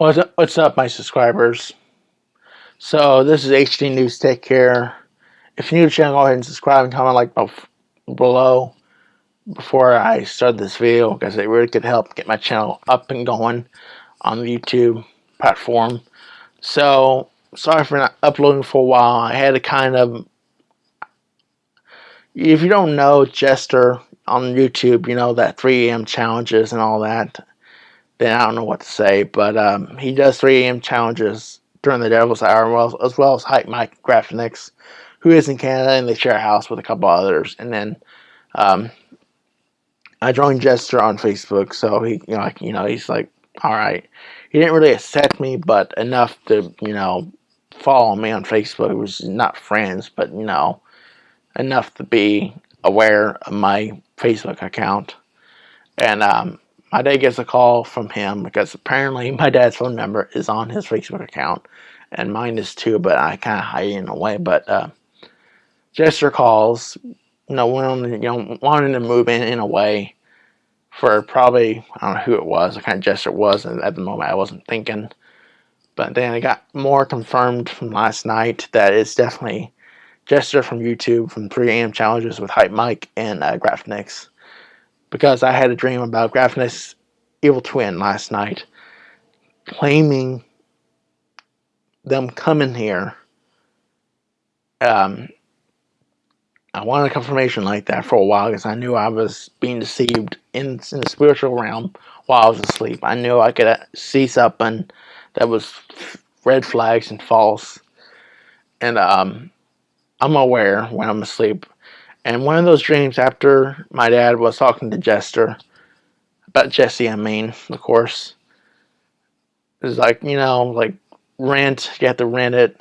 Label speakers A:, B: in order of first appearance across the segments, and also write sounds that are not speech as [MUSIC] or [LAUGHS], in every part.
A: What's up, my subscribers? So, this is HD News Tech here. If you're new to the channel, go ahead and subscribe and comment like below before I start this video because it really could help get my channel up and going on the YouTube platform. So, sorry for not uploading for a while. I had to kind of... If you don't know Jester on YouTube, you know, that 3 a.m. challenges and all that then I don't know what to say. But um, he does 3 a.m. challenges during the Devil's Hour, as well as Hype Mike Graphics, who is in Canada, and they share a house with a couple others. And then um, I joined Jester on Facebook, so he, you know, like, you know, he's like, all right. He didn't really accept me, but enough to, you know, follow me on Facebook. It was not friends, but you know, enough to be aware of my Facebook account. And um, my dad gets a call from him because apparently [LAUGHS] my dad's phone number is on his Facebook account and mine is too, but I kind of hide it in a way. But uh, Jester calls, you know, wanting, you know, wanting to move in in a way for probably, I don't know who it was, what kind of Jester it was, and at the moment I wasn't thinking. But then I got more confirmed from last night that it's definitely Jester from YouTube from 3 a.m. challenges with Hype Mike and uh, Graphnix because I had a dream about Graphnix Evil Twin last night, claiming them coming here. Um, I wanted confirmation like that for a while because I knew I was being deceived in, in the spiritual realm while I was asleep. I knew I could uh, see something that was red flags and false. And um, I'm aware when I'm asleep and one of those dreams after my dad was talking to Jester, about Jesse, I mean, of course, is like, you know, like rent, you have to rent it.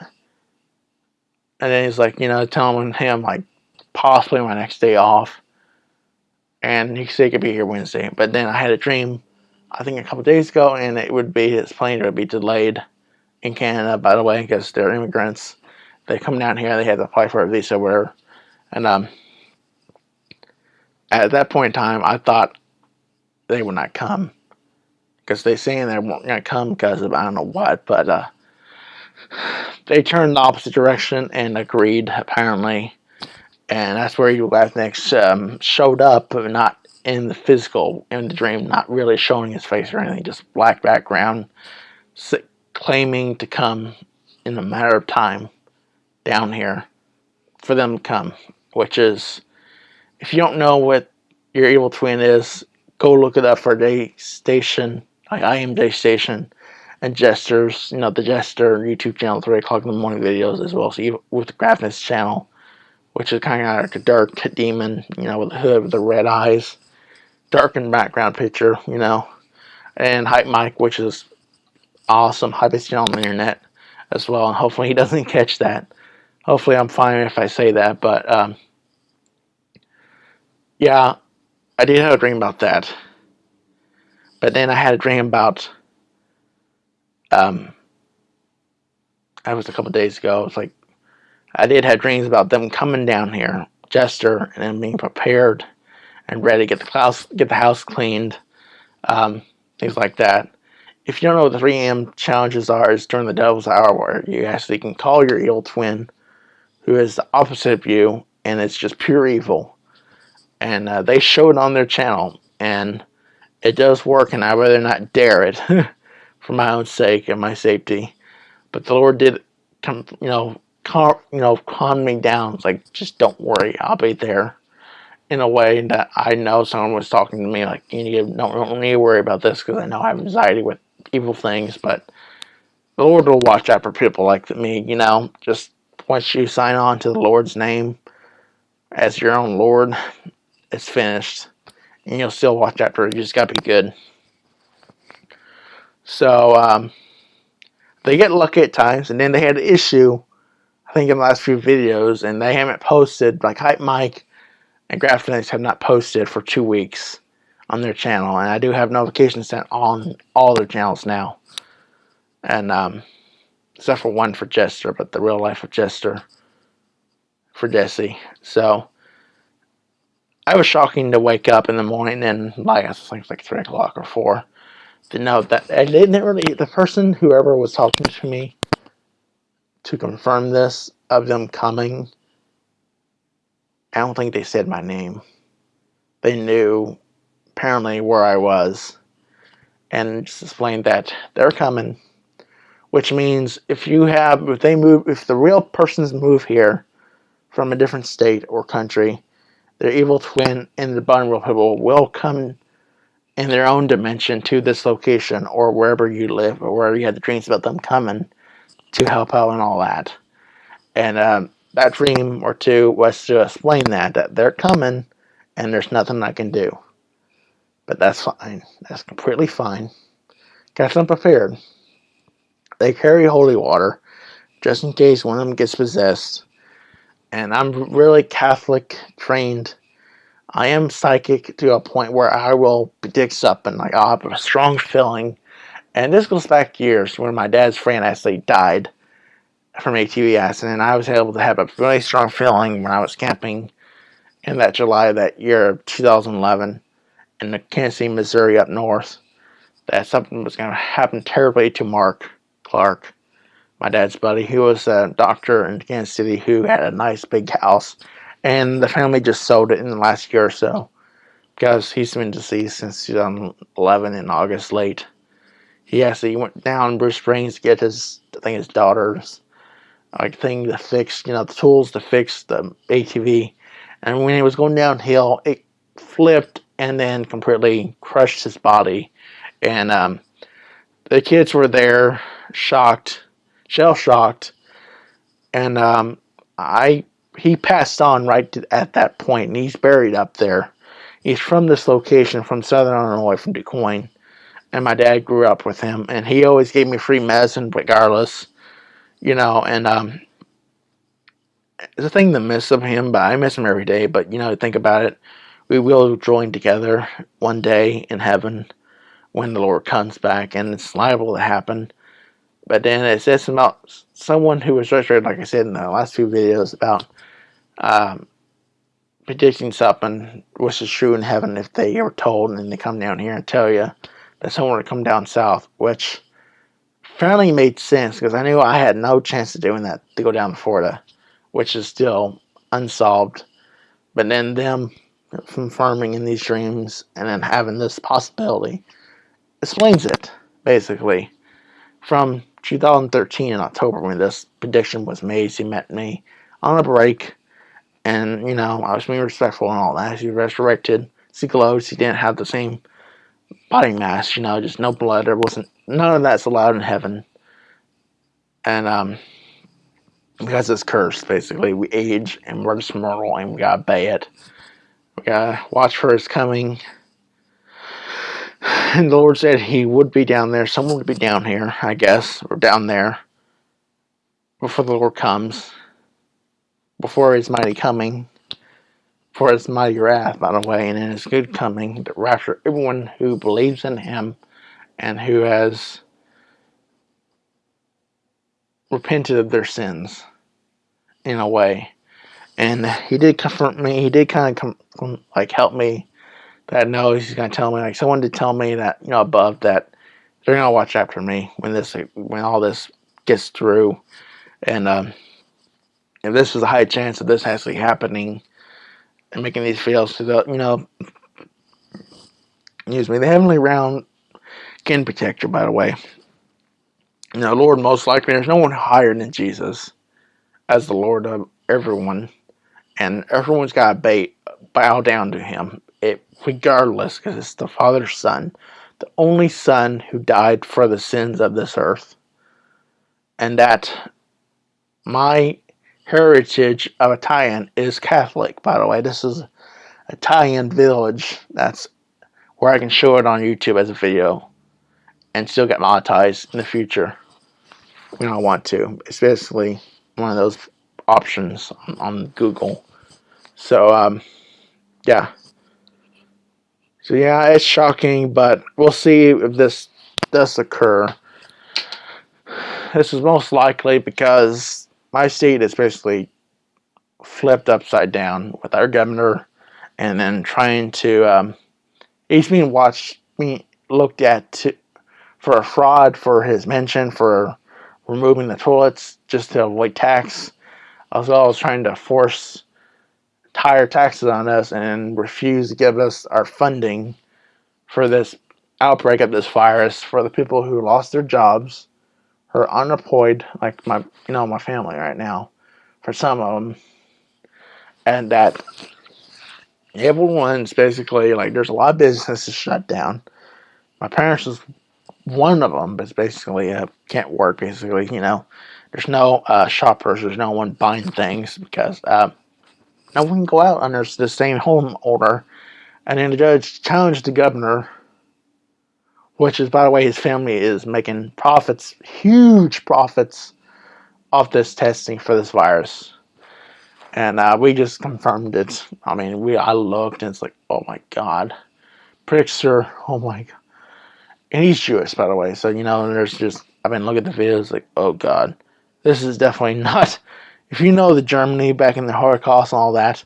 A: And then he's like, you know, telling him like possibly my next day off. And he said he could be here Wednesday. But then I had a dream, I think a couple days ago, and it would be his plane would be delayed in Canada, by the way, because they're immigrants. They come down here, they have to apply for a visa, where, and um, at that point in time, I thought they would not come. Because they saying they weren't going to come because of I don't know what, but uh, they turned the opposite direction and agreed apparently, and that's where you guys next um, showed up, but not in the physical in the dream, not really showing his face or anything, just black background, claiming to come in a matter of time down here for them to come, which is if you don't know what your evil twin is, go look it up for Day Station, like I am Day Station, and Jesters, you know, the Jester YouTube channel, 3 o'clock in the morning videos, as well So so with the Graphnix channel, which is kind of like a dark demon, you know, with a hood with the red eyes, darkened background picture, you know, and Hype Mike, which is awesome, hypest channel on the internet as well, and hopefully he doesn't [LAUGHS] catch that. Hopefully I'm fine if I say that, but, um, yeah, I did have a dream about that. But then I had a dream about, um, that was a couple days ago. It's like, I did have dreams about them coming down here, Jester, and then being prepared and ready to get the house, get the house cleaned, um, things like that. If you don't know what the 3 a.m. challenges are, it's during the devil's hour where you actually can call your evil twin, who is the opposite of you, and it's just pure evil and uh, they show it on their channel and it does work and I rather not dare it [LAUGHS] for my own sake and my safety. But the Lord did come you know calm you know calm me down. It's like just don't worry. I'll be there in a way that I know someone was talking to me like you need, don't, don't need to worry about this because I know I have anxiety with evil things. But the Lord will watch out for people like me you know? Just once you sign on to the Lord's name as your own Lord it's finished. And you'll still watch after. You just got to be good. So, um, they get lucky at times. And then they had an issue, I think, in the last few videos. And they haven't posted, like Hype Mike and Graphnix have not posted for two weeks on their channel. And I do have notifications sent on all their channels now. And, um, except for one for Jester, but the real life of Jester for Jesse. So, I was shocking to wake up in the morning and like I think it's like three o'clock or four. to know that I didn't really the person whoever was talking to me to confirm this of them coming. I don't think they said my name. They knew apparently where I was and just explained that they're coming. Which means if you have if they move if the real persons move here from a different state or country, their evil twin and the real people will come in their own dimension to this location or wherever you live or wherever you had the dreams about them coming to help out and all that. And um, that dream or two was to explain that, that they're coming and there's nothing I can do. But that's fine. That's completely fine. Got them prepared. They carry holy water just in case one of them gets possessed. And I'm really Catholic trained I am psychic to a point where I will predict something. Like I'll have a strong feeling. And this goes back years when my dad's friend actually died from ATV accident. And I was able to have a really strong feeling when I was camping in that July of that year of 2011 in the Kansas Missouri up north that something was going to happen terribly to Mark Clark, my dad's buddy, he was a doctor in Kansas City who had a nice big house and the family just sold it in the last year or so because he's been deceased since 2011 in August late. He actually went down Bruce Springs to get his, I think his daughter's like thing to fix, you know, the tools to fix the ATV. And when he was going downhill, it flipped and then completely crushed his body. And um, the kids were there, shocked, shell shocked. And um, I he passed on right to, at that point, and he's buried up there. He's from this location, from Southern Illinois, from Du Quoin, and my dad grew up with him, and he always gave me free medicine regardless, you know, and um, it's a thing to miss of him, but I miss him every day, but, you know, think about it, we will join together one day in heaven when the Lord comes back, and it's liable to happen. But then it says about someone who was registered, like I said in the last few videos, about um, predicting something which is true in heaven if they were told and then they come down here and tell you that someone would come down south, which finally made sense because I knew I had no chance of doing that to go down to Florida, which is still unsolved. But then them confirming in these dreams and then having this possibility explains it, basically. From 2013 in October when this prediction was made, she met me on a break and, you know, I was being respectful and all that. He resurrected. He glows. He didn't have the same body mass, you know, just no blood. There wasn't, none of that's allowed in heaven. And, um, because it's cursed, basically, we age and we're just mortal and we gotta obey it. We gotta watch for his coming. And [LAUGHS] the Lord said he would be down there. Someone would be down here, I guess, or down there before the Lord comes before his mighty coming, for his mighty wrath, by the way, and in his good coming, to rapture everyone who believes in him and who has repented of their sins in a way. And he did comfort me. He did kind of like help me that no, he's going to tell me like someone to tell me that you know above that they're going to watch after me when this when all this gets through, and um, if this is a high chance of this actually happening and making these fields to the, you know, excuse me, the heavenly round can protect you, by the way. You know, Lord, most likely there's no one higher than Jesus as the Lord of everyone. And everyone's got to bow down to him, it, regardless, because it's the Father's Son, the only Son who died for the sins of this earth. And that my heritage of Italian is Catholic, by the way. This is Italian village. That's where I can show it on YouTube as a video and still get monetized in the future when I want to. It's basically one of those options on, on Google. So, um, yeah. So, yeah, it's shocking, but we'll see if this does occur. This is most likely because my state is basically flipped upside down with our governor and then trying to um, he's being watched being looked at to for a fraud for his mention for removing the toilets just to avoid tax, as well as trying to force higher taxes on us and refuse to give us our funding for this outbreak of this virus for the people who lost their jobs, are unemployed, like my you know my family right now, for some of them, and that everyone's basically like there's a lot of businesses shut down. My parents is one of them, but basically uh, can't work. Basically, you know, there's no uh, shoppers, there's no one buying things because uh, no one can go out under the same home order. And then the judge challenged the governor, which is, by the way, his family is making profits, huge profits, off this testing for this virus. And uh, we just confirmed it. I mean, we I looked and it's like, oh my god, Pritzker, oh my god, and he's Jewish, by the way. So you know, there's just, I mean, look at the videos like, oh god, this is definitely [LAUGHS] not if you know the Germany back in the Holocaust and all that,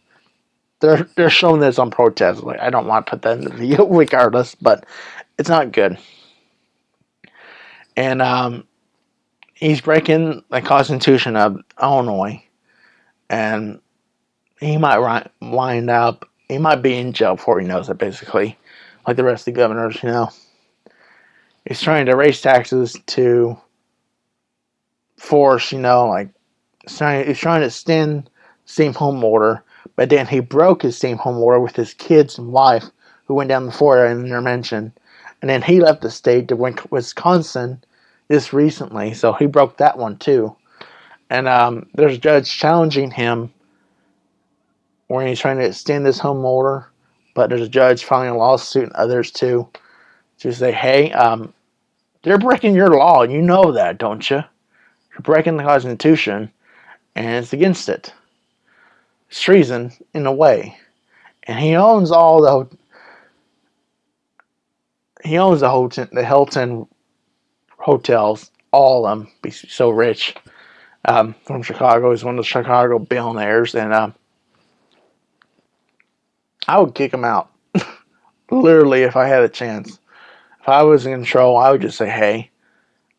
A: they're they're showing this on protest. Like I don't want to put that in the video [LAUGHS] regardless, but it's not good. And um, he's breaking the Constitution of Illinois, and he might wind up. He might be in jail before he knows it. Basically, like the rest of the governors, you know. He's trying to raise taxes to force, you know, like trying, he's trying to extend same home order, but then he broke his same home order with his kids and wife who went down the Florida in intervention. And then he left the state to Wisconsin just recently, so he broke that one too. And um, there's a judge challenging him where he's trying to extend this home order, but there's a judge filing a lawsuit and others too to say, hey, um, they're breaking your law. And you know that, don't you? You're breaking the Constitution and it's against it. It's treason in a way. And he owns all the he owns the Hilton, the Hilton hotels, all of them. He's so rich. Um, from Chicago, he's one of the Chicago billionaires, and um, I would kick him out. [LAUGHS] Literally, if I had a chance. If I was in control, I would just say, "Hey,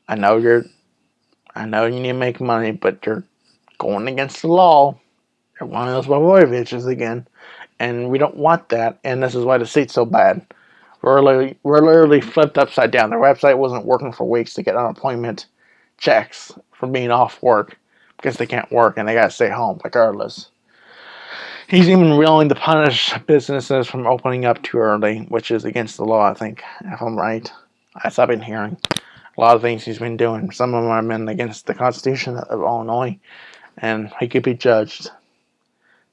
A: I know you're, I know you need to make money, but you're going against the law. You're one of those Blagojevich's again. And we don't want that. And this is why the seat's so bad. We're literally, we're literally flipped upside down. Their website wasn't working for weeks to get unemployment checks for being off work because they can't work and they got to stay home regardless. He's even willing to punish businesses from opening up too early, which is against the law, I think, if I'm right. As I've been hearing. A lot of things he's been doing. Some of them are been against the Constitution of Illinois and he could be judged.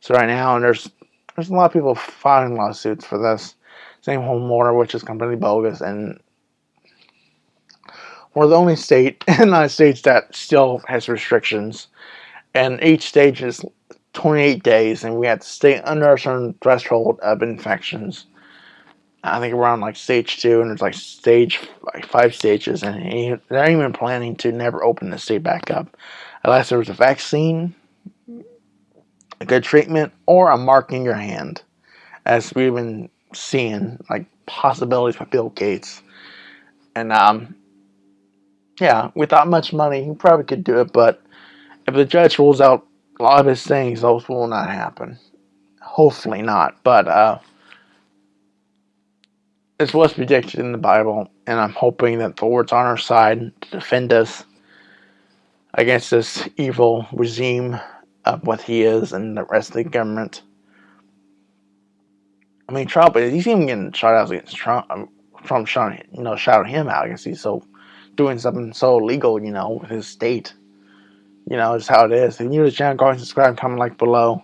A: So right now, and there's there's a lot of people filing lawsuits for this same home order, which is completely bogus, and we're the only state [LAUGHS] in the United States that still has restrictions, and each stage is 28 days, and we have to stay under a certain threshold of infections. I think we're on like stage two, and there's like stage like five stages, and they're even planning to never open the state back up unless there was a vaccine, a good treatment, or a mark in your hand, as we've been seeing like possibilities with Bill Gates. And um, yeah, without much money, he probably could do it, but if the judge rules out a lot of his things, those will not happen. Hopefully not, but uh, it's what's predicted in the Bible, and I'm hoping that the Lord's on our side to defend us against this evil regime of what he is and the rest of the government. I mean, Trump, he's even getting shot out against Trump. Um, Trump shot, you know, shouting him out because he's so doing something so illegal, you know, with his state. You know, just how it is. If you're the channel, go ahead and subscribe, comment like below.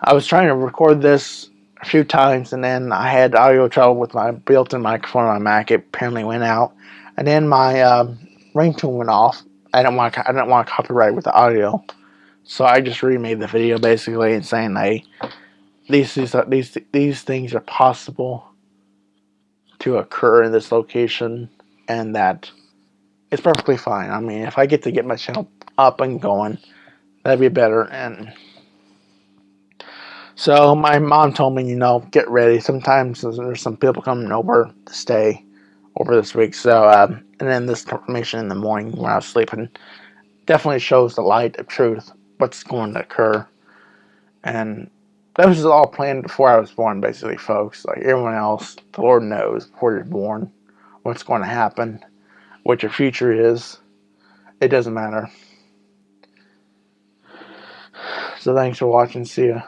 A: I was trying to record this a few times and then I had audio trouble with my built-in microphone on my Mac. It apparently went out. And then my uh, ringtone went off I don't want I don't want copyright with the audio, so I just remade the video basically and saying, hey, these these uh, these these things are possible to occur in this location, and that it's perfectly fine. I mean, if I get to get my channel up and going, that'd be better. And so my mom told me, you know, get ready. Sometimes there's some people coming over to stay over this week. So, um, and then this confirmation in the morning when I was sleeping definitely shows the light of truth, what's going to occur. And that was all planned before I was born, basically, folks. Like everyone else, the Lord knows before you're born what's going to happen, what your future is. It doesn't matter. So thanks for watching. See ya.